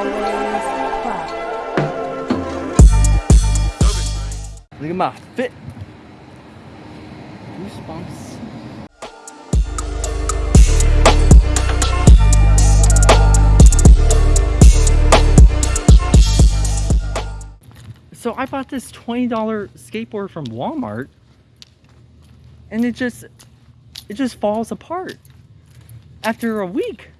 Look at my fit. Goosebumps. So I bought this $20 skateboard from Walmart and it just, it just falls apart after a week.